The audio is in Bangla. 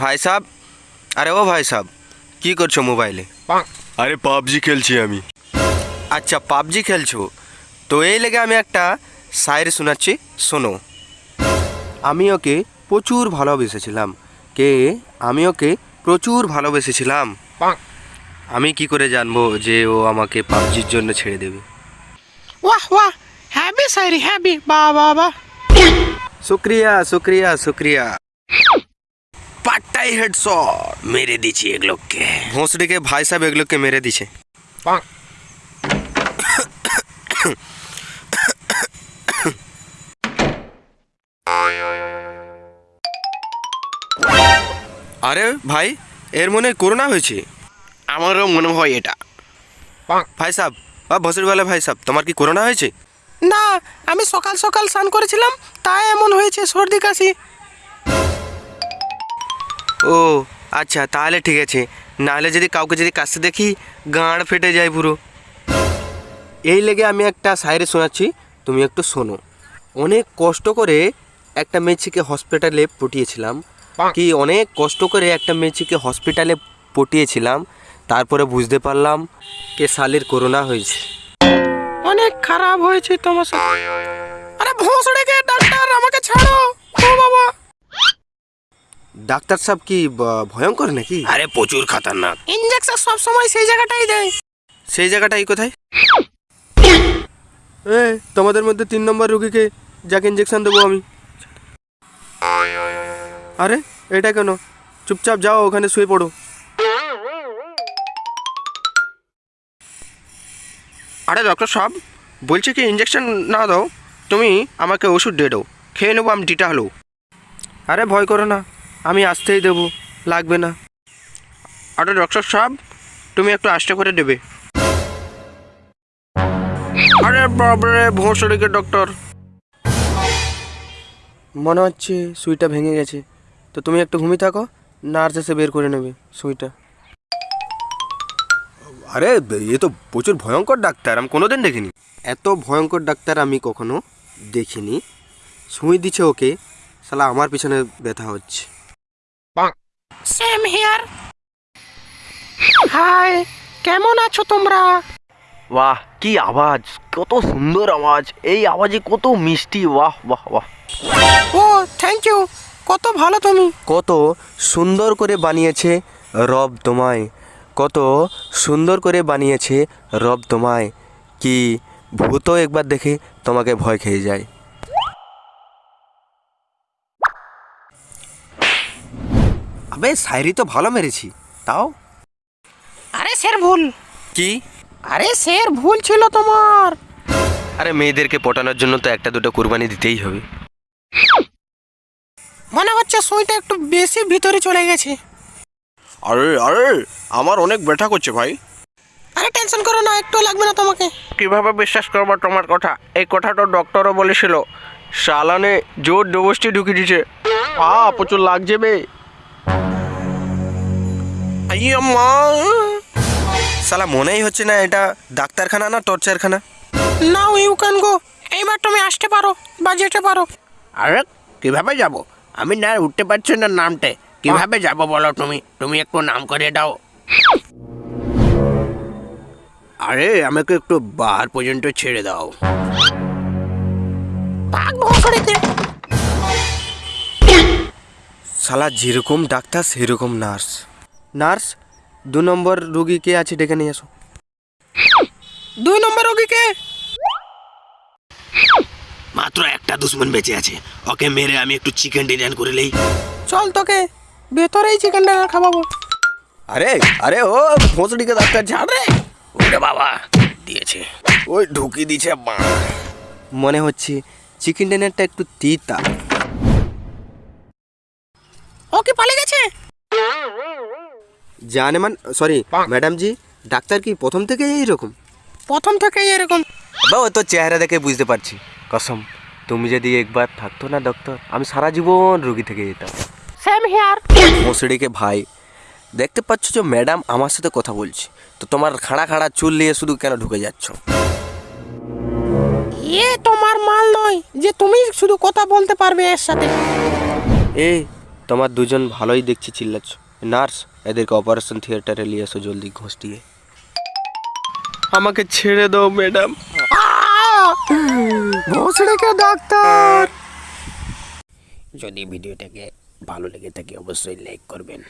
ভাই সাহ আরে ও ভাই সাহ কি করছ মোবাইলে? আরে পাবজি খেলছি আমি। আচ্ছা পাবজি খেলছো? তো এই লেগে আমি একটা শায়ের শোনাচ্ছি শোনো। আমি ওকে প্রচুর ভালোবেসেছিলাম। কে? আমি ওকে প্রচুর ভালোবেসেছিলাম। আমি কি করে জানব যে ও আমাকে পাবজির জন্য ছেড়ে দেবে? ওয়াহ ওয়াহ হ্যাপি সাইরি হ্যাপি বা বা বা শুক্রিয়া শুক্রিয়া শুক্রিয়া। পাট্টাই হেডশট মেরে দিছি এগুলোকে। ভোঁসড়িকে ভাই সাহেব এগুলোকে মেরে দিছে। আরে ভাই এর মনে হয় করোনা হয়েছে। আমারও মনে হয় এটা। ভাই সাহেব বা ভসড়িওয়ালা ভাই সাহেব তোমার কি করোনা হয়েছে? না আমি সকাল সকাল স্নান করেছিলাম তাই এমন হয়েছে সর্দি কাশি। ও আচ্ছা তাহলে ঠিক আছে। নাহলে যদি কাউকে যদি কাছে দেখি গাঁড় ফেটে যায় পুরো। এই লেগে আমি একটা সাইরে শোনাচ্ছি তুমি একটু শোনো। অনেক কষ্ট করে একটা মেয়েছিকে হসপিটালে পটিয়েছিলাম। কি অনেক কষ্ট করে একটা মেয়েছিকে হসপিটালে পটিয়েছিলাম। তারপরে বুঝতে পারলাম কে শালির করোনা হয়েছে। অনেক খারাপ হয়েছে তোমার সাথে। আরে ভোঁসড়ে গে ডাক্তার আমাকে ছাড়ো। ডাক্তার সাহেব কি ভয়ঙ্কর নাকি? আরে প্রচুর খাতারনাক। ইঞ্জেকশন সব সময় সেই জায়গাটাই দেয়। সেই জায়গাটাই কোথায়? এ তোমাদের মধ্যে তিন নম্বর রুগীকে যাকে ইঞ্জেকশন দেবো আমি। আরে এটা কেন? চুপচাপ যাও ওখানে শুয়ে পড়ো। আরে ডক্টর সাহেব বলছি কি ইঞ্জেকশন না দাও তুমি আমাকে ওষুধ দিয়ে দাও। খেয়ে নেব আমি ডিটা হলো আরে ভয় করো না আমি আসতেই দেবো লাগবে না। আরে ডক্টর সাহেব তুমি একটু আস্তে করে দেবে। আরে বাবরে ভোঁসড়িকে ডক্টর মনে হচ্ছে সুইটা ভেঙে গেছে। তো তুমি একটু ঘুমিয়ে থাকো নার্স এসে বের করে নেবে সুইটা। আরে এ তো প্রচুর ভয়ঙ্কর ডাক্তার আমি কোনোদিন দেখিনি। এত ভয়ঙ্কর ডাক্তার আমি কখনো দেখিনি। সুই দিচ্ছে ওকে শালা আমার পিছনে ব্যথা হচ্ছে। সেম হিয়ার হাই কেমন আছো তোমরা? বাহ কি আওয়াজ? কত সুন্দর আওয়াজ। এই আওয়াজে কত মিষ্টি। বাহ বাহ বাহ ও থ্যাংক ইউ কত ভালো তুমি। কত সুন্দর করে বানিয়েছে রব তোমায়। কত সুন্দর করে বানিয়েছে রব তোমায়। কি ভূতও একবার দেখে তোমাকে ভয় খেয়ে যায়। আবে শায়রি তো ভালো মেরেছি। তাও? আরে স্যার ভুল। কি? আরে স্যার ভুল ছিল তোমার। আরে মেয়েদেরকে পটানোর জন্য তো একটা দুটো কুরবানি দিতেই হবে। মনে হচ্ছে সুইটা একটু বেশি ভিতরে চলে গেছে। আরে আরে আমার অনেক ব্যথা করছে ভাই। আরে টেনশন করো না একটু লাগবে না তোমাকে। কীভাবে বিশ্বাস করব তোমার কথা? এই কথাটা ডক্টরও বলেছিল। সালানে জোর ডবসটি ঢুকিয়ে দিছে আ প্রচুর লাগছে বে। মা সালা মনেই হচ্ছে না এটা ডাক্তারখানা না টর্চারখানা। Now you can go. এইবার তুমি আসতে পারো বা যেতে পারো। আরে কীভাবে যাব? আমি না উঠতে পারছি না নামতে। কীভাবে যাব বলো তুমি? তুমি একটু নাম করে দাও। আরে আমাকে একটু বার পর্যন্ত ছেড়ে দাও। শালা যেরকম ডাক্তার সেরকম নার্স। নার্স দু নম্বর রুগী কে আছে ডেকে নিয়ে এসো। দুই নম্বর রোগীকে মাত্র একটা দুশ্মন বেঁচে আছে। ওকে মেরে আমি একটু চিকেন ডিজাইন করে নেই। চল তোকে ভেতরেই চিকেন ডিনার খাওয়াবো। আরে আরে ও ভোঁসড়িকে ডাক্তার ঝাড় রে। ওরে বাবা দিয়েছে। ওই ঢুকি দিছে মা। মনে হচ্ছে চিকেন ডিনারটা একটু তিতা। ও কি পালিয়ে গেছে? জানে মান সরি ম্যাডাম জি ডাক্তার কি প্রথম থেকেই এইরকম? প্রথম থেকেই এরকম। বা ও তো চেহারা দেখে বুঝতে পারছি। কসম তুমি যদি একবার থাকতো না ডক্টর আমি সারা জীবন রুগী থেকে যেতাম। সেম হিয়ার মশড়িকে ভাই দেখতে পাচ্ছ যে ম্যাডাম আমার সাথে কথা বলছে। তো তোমার খাড়া খাড়া চুল নিয়ে শুধু কেন ঢুকে যাচ্ছ? এ তোমার মাল নয় যে তুমি শুধু কথা বলতে পারবে এর সাথে। এ তোমার দুজন ভালোই দেখছি চিল্লাচ্ছ। নার্স এদেরকে অপারেশন থিয়েটারে নিয়ে এসো জলদি ঘষটিয়ে আমাকে ছেড়ে দাও ম্যাডাম ভোসড়েকে ডাক্তার যদি ভিডিওটাকে ভালো লেগে থাকে অবশ্যই লাইক করবেন